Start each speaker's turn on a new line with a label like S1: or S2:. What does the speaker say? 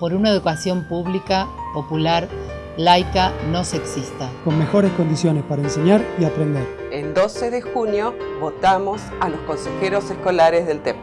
S1: por una educación pública, popular, laica, no sexista.
S2: Con mejores condiciones para enseñar y aprender.
S3: El 12 de junio votamos a los consejeros escolares del TEP.